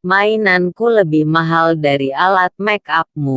Mainanku lebih mahal dari alat make upmu.